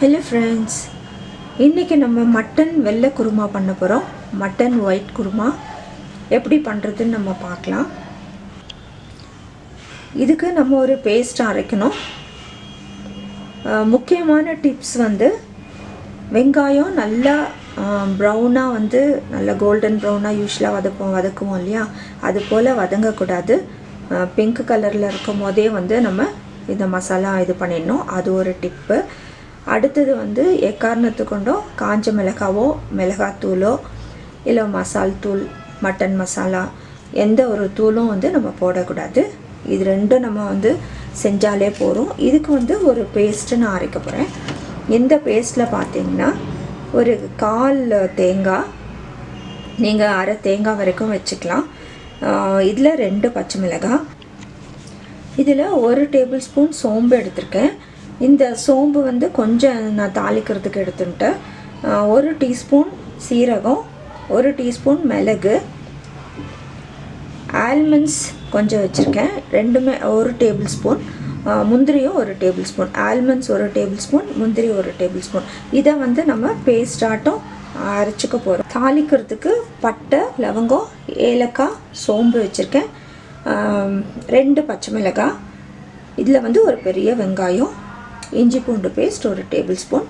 Hello friends இன்றைக்கி நம்ம mutton வெள்ளை குருமா பண்ண போகிறோம் மட்டன் ஒயிட் குருமா. எப்படி பண்ணுறதுன்னு நம்ம பார்க்கலாம். இதுக்கு நம்ம ஒரு பேஸ்ட் அரைக்கணும். முக்கியமான டிப்ஸ் வந்து வெங்காயம் நல்லா ப்ரௌனாக வந்து நல்லா கோல்டன் ப்ரௌனாக யூஸ்வலாக வதப்போம் வதக்குவோம் இல்லையா? அது போல் வதங்கக்கூடாது. பிங்க் கலரில் இருக்கும் போதே வந்து நம்ம இந்த மசாலா இது பண்ணிடணும். அது ஒரு டிப்பு அடுத்தது வந்து எக்காரணத்து காஞ்ச மிளகாவோ மிளகாத்தூளோ இல்லை மசால் தூள் மட்டன் மசாலா எந்த ஒரு தூளும் வந்து நம்ம போடக்கூடாது. இது ரெண்டும் நம்ம வந்து செஞ்சாலே போதும். இதுக்கு வந்து ஒரு பேஸ்ட்டு நான் அரைக்க போகிறேன் இந்த பேஸ்ட்டில் பார்த்தீங்கன்னா ஒரு கால் தேங்காய் நீங்கள் அரை தேங்காய் வரைக்கும் வச்சுக்கலாம். இதில் ரெண்டு பச்சை மிளகாய். இதில் ஒரு டேபிள் ஸ்பூன் சோம்பு எடுத்திருக்கேன். இந்த சோம்பு வந்து கொஞ்சம் நான் தாளிக்கிறதுக்கு எடுத்துட்டேன் ஒரு டீஸ்பூன் சீரகம் ஒரு டீஸ்பூன் மிளகு ஆல்மண்ட்ஸ் கொஞ்சம் வச்சுருக்கேன். ரெண்டுமே ஒரு டேபிள் ஸ்பூன். முந்திரியும் ஒரு டேபிள் ஸ்பூன். ஆல்மண்ட்ஸ் ஒரு டேபிள் ஸ்பூன் முந்திரி ஒரு டேபிள் ஸ்பூன். இதை வந்து நம்ம பேஸ்டாட்டும் அரைச்சிக்க போகிறோம் தாளிக்கிறதுக்கு பட்டை லவங்கம் ஏலக்காய் சோம்பு வச்சுருக்கேன். ரெண்டு பச்சை மிளகாய். இதில் வந்து ஒரு பெரிய வெங்காயம். இஞ்சி பூண்டு பேஸ்ட் ஒரு டேபிள் ஸ்பூன்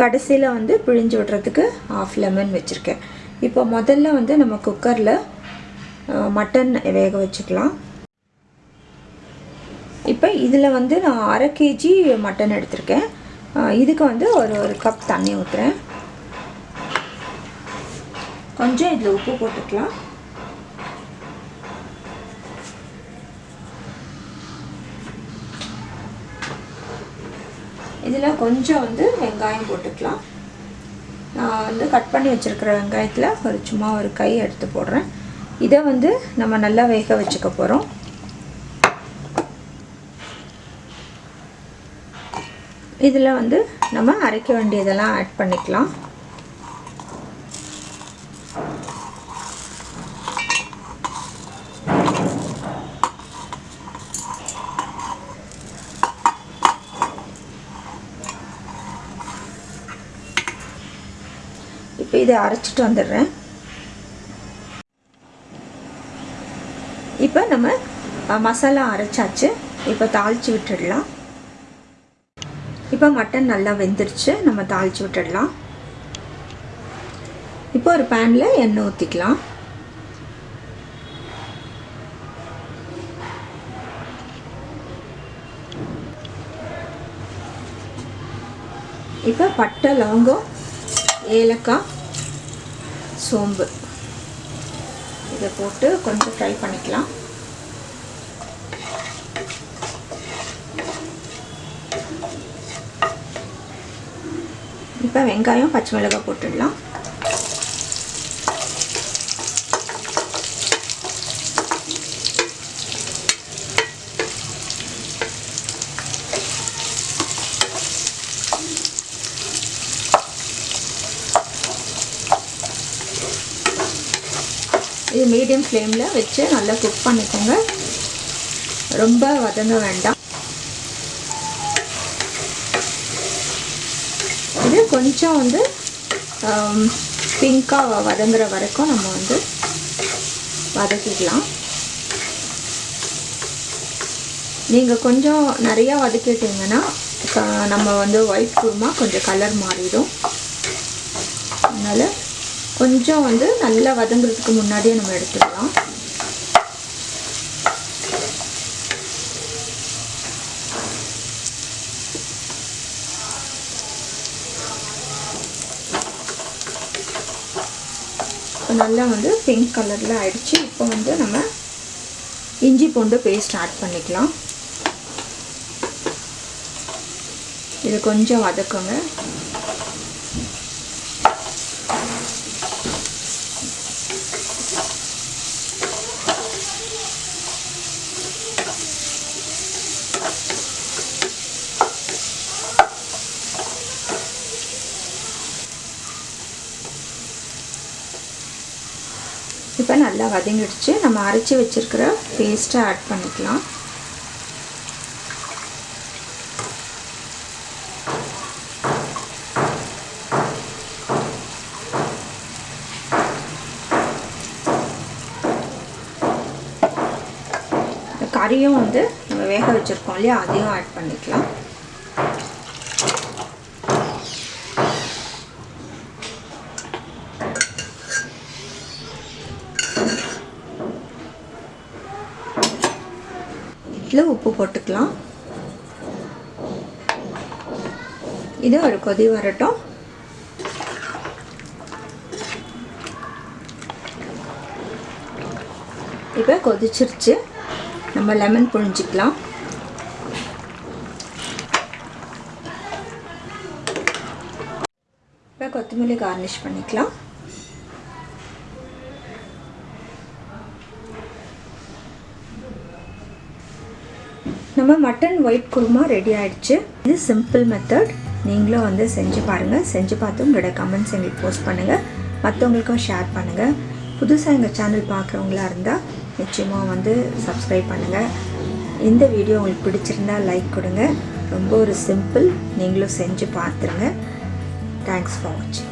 கடைசியில் வந்து பிழிஞ்சு விடுறதுக்கு ஆஃப் லெமன் வச்சுருக்கேன். இப்போ முதல்ல வந்து நம்ம குக்கரில் மட்டன் வேக வச்சுக்கலாம். இப்போ இதில் வந்து நான் அரை கேஜி மட்டன் எடுத்திருக்கேன். இதுக்கு வந்து ஒரு ஒரு கப் தண்ணி ஊற்றுறேன் கொஞ்சம் இதில் உப்பு போட்டுக்கலாம். இதில் கொஞ்சம் வந்து வெங்காயம் போட்டுக்கலாம். நான் வந்து கட் பண்ணி வச்சுருக்கிற வெங்காயத்தில் ஒரு சும்மா ஒரு கை எடுத்து போடுறேன். இதை வந்து நம்ம நல்லா வேக வச்சுக்க போகிறோம் இதில் வந்து நம்ம அரைக்க வேண்டியதெல்லாம் ஆட் பண்ணிக்கலாம். இப்போ இதை அரைச்சிட்டு வந்துடுறேன். இப்போ நம்ம மசாலா அரைச்சாச்சு. இப்போ தாளித்து விட்டுடலாம். இப்போ மட்டன் நல்லா வெந்துருச்சு. நம்ம தாளித்து விட்டுடலாம். இப்போ ஒரு பேனில் எண்ணெய் ஊற்றிக்கலாம் இப்போ பட்டை லவங்கம் ஏலக்காய் சோம்பு. இதை போட்டு கொஞ்சம் ஃப்ரை பண்ணிக்கலாம். இப்போ வெங்காயம் பச்சை மிளகாய் போட்டுடலாம். இது மீடியம் ஃப்ளேமில் வச்சு நல்லா குக் பண்ணிக்கோங்க. ரொம்ப வதங்க வேண்டாம். இது கொஞ்சம் வந்து பிங்காக வதங்குற வரைக்கும் நம்ம வந்து வதக்கிக்கலாம். நீங்கள் கொஞ்சம் நிறையா வதக்கிட்டீங்கன்னா நம்ம வந்து ஒயிட் குருமா கொஞ்சம் கலர் மாறிடும். அதனால் கொஞ்சம் வந்து நல்லா வதங்குறதுக்கு முன்னாடியே நம்ம எடுத்துக்கலாம். நல்லா வந்து பிங்க் கலரில் ஆயிடுச்சு. இப்போ வந்து நம்ம இஞ்சி பூண்டு பேஸ்ட் ஆட் பண்ணிக்கலாம். இது கொஞ்சம் வதக்குங்க. நல்லா வதங்கிடுச்சு. நம்ம அரைச்சி வச்சிருக்கிற பேஸ்ட்டை ஆட் பண்ணிக்கலாம். கறியும் வந்து நம்ம வேக வச்சுருக்கோம் இல்லையா? அதையும் ஆட் பண்ணிக்கலாம். இதில் உப்பு போட்டுக்கலாம். இது ஒரு கொதி வரட்டும். இப்போ கொதிச்சிருச்சு. நம்ம லெமன் புழிஞ்சிக்கலாம். இப்போ கொத்தமல்லி கார்னிஷ் பண்ணிக்கலாம். நம்ம மட்டன் ஒயிட் குருமா ரெடி ஆயிடுச்சு. இது சிம்பிள் மெத்தட் நீங்களும் வந்து செஞ்சு பாருங்கள் செஞ்சு பார்த்து உங்களோட கமெண்ட்ஸ் எங்களுக்கு போஸ்ட் பண்ணுங்கள் மற்றவங்களுக்கும் ஷேர் பண்ணுங்கள் புதுசாக எங்கள் சேனல் பார்க்குறவங்களா இருந்தால் நிச்சயமாக வந்து சப்ஸ்கிரைப் பண்ணுங்கள் இந்த வீடியோ உங்களுக்கு பிடிச்சிருந்தா லைக் கொடுங்க. ரொம்ப ஒரு சிம்பிள் நீங்களும் செஞ்சு பார்த்துருங்க. தேங்க்ஸ் ஃபார் வாட்சிங்